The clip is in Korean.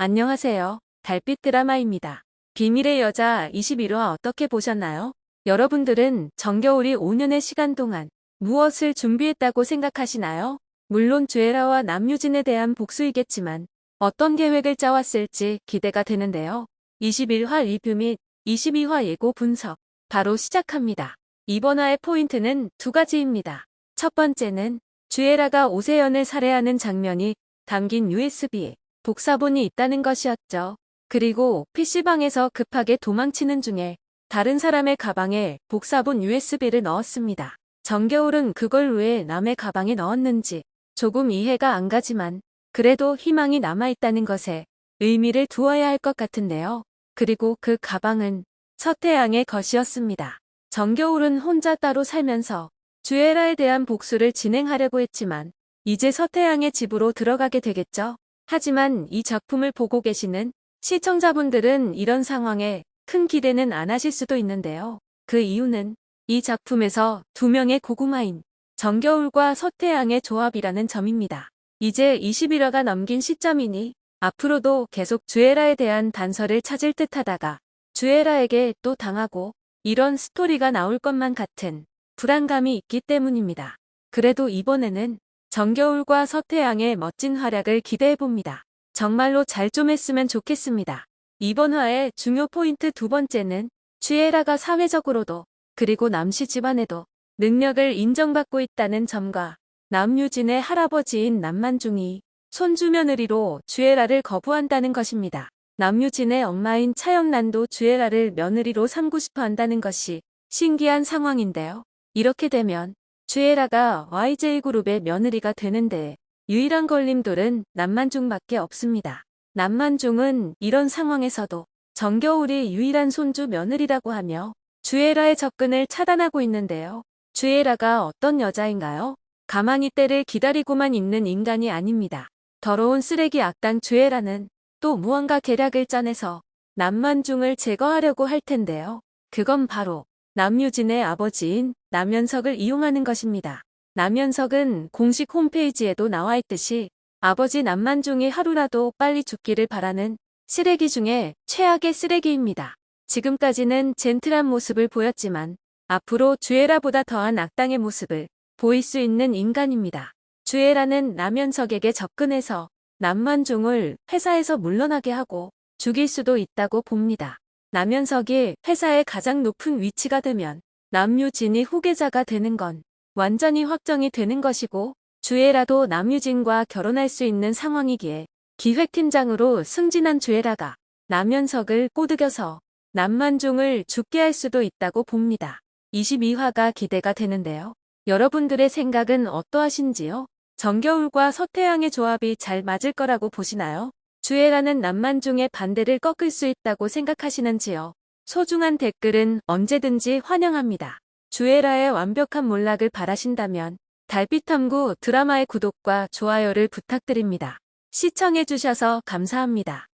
안녕하세요. 달빛 드라마입니다. 비밀의 여자 21화 어떻게 보셨나요? 여러분들은 정겨울이 5년의 시간 동안 무엇을 준비했다고 생각하시나요? 물론 주애라와 남유진에 대한 복수이겠지만 어떤 계획을 짜왔을지 기대가 되는데요. 21화 리뷰 및 22화 예고 분석 바로 시작합니다. 이번 화의 포인트는 두 가지입니다. 첫 번째는 주애라가 오세연을 살해하는 장면이 담긴 USB에 복사본이 있다는 것이었죠. 그리고 PC방에서 급하게 도망치는 중에 다른 사람의 가방에 복사본 USB를 넣었습니다. 정겨울은 그걸 왜 남의 가방에 넣었는지 조금 이해가 안 가지만 그래도 희망이 남아있다는 것에 의미를 두어야 할 것 같은데요. 그리고 그 가방은 서태양의 것이었습니다. 정겨울은 혼자 따로 살면서 주애라에 대한 복수를 진행하려고 했지만 이제 서태양의 집으로 들어가게 되겠죠. 하지만 이 작품을 보고 계시는 시청자분들은 이런 상황에 큰 기대는 안 하실 수도 있는데요. 그 이유는 이 작품에서 두 명의 고구마인 정겨울과 서태양의 조합이라는 점입니다. 이제 21화가 넘긴 시점이니 앞으로도 계속 주애라에 대한 단서를 찾을 듯 하다가 주애라에게 또 당하고 이런 스토리가 나올 것만 같은 불안감이 있기 때문입니다. 그래도 이번에는 정겨울과 서태양의 멋진 활약을 기대해봅니다. 정말로 잘 좀 했으면 좋겠습니다. 이번 화의 중요 포인트 두 번째는 취에라가 사회적으로도 그리고 남씨 집안에도 능력을 인정받고 있다는 점과 남유진의 할아버지인 남만중이 손주 며느리로 주애라를 거부한다는 것입니다. 남유진의 엄마인 차영란도 주애라를 며느리로 삼고 싶어 한다는 것이 신기한 상황인데요. 이렇게 되면 주애라가 YJ그룹의 며느리가 되는데 유일한 걸림돌은 남만중밖에 없습니다. 남만중은 이런 상황에서도 정겨울이 유일한 손주 며느리라고 하며 주애라의 접근을 차단하고 있는데요. 주애라가 어떤 여자인가요? 가만히 때를 기다리고만 있는 인간이 아닙니다. 더러운 쓰레기 악당 주애라는 또 무언가 계략을 짜내서 남만중을 제거하려고 할 텐데요. 그건 바로 남유진의 아버지인 남현석을 이용하는 것입니다. 남현석은 공식 홈페이지에도 나와 있듯이 아버지 남만중이 하루라도 빨리 죽기를 바라는 쓰레기 중에 최악의 쓰레기입니다. 지금까지는 젠틀한 모습을 보였지만 앞으로 주애라보다 더한 악당의 모습을 보일 수 있는 인간입니다. 주애라는 남현석에게 접근해서 남만중을 회사에서 물러나게 하고 죽일 수도 있다고 봅니다. 남현석이 회사의 가장 높은 위치가 되면 남유진이 후계자가 되는 건 완전히 확정이 되는 것이고 주애라도 남유진과 결혼할 수 있는 상황이기에 기획팀장으로 승진한 주애라가 남현석을 꼬드겨서 남만중을 죽게 할 수도 있다고 봅니다. 22화가 기대가 되는데요. 여러분들의 생각은 어떠하신지요? 정겨울과 서태양의 조합이 잘 맞을 거라고 보시나요? 주애라는 남만중의 반대를 꺾을 수 있다고 생각하시는지요? 소중한 댓글은 언제든지 환영합니다. 주애라의 완벽한 몰락을 바라신다면 달빛탐구 드라마의 구독과 좋아요를 부탁드립니다. 시청해주셔서 감사합니다.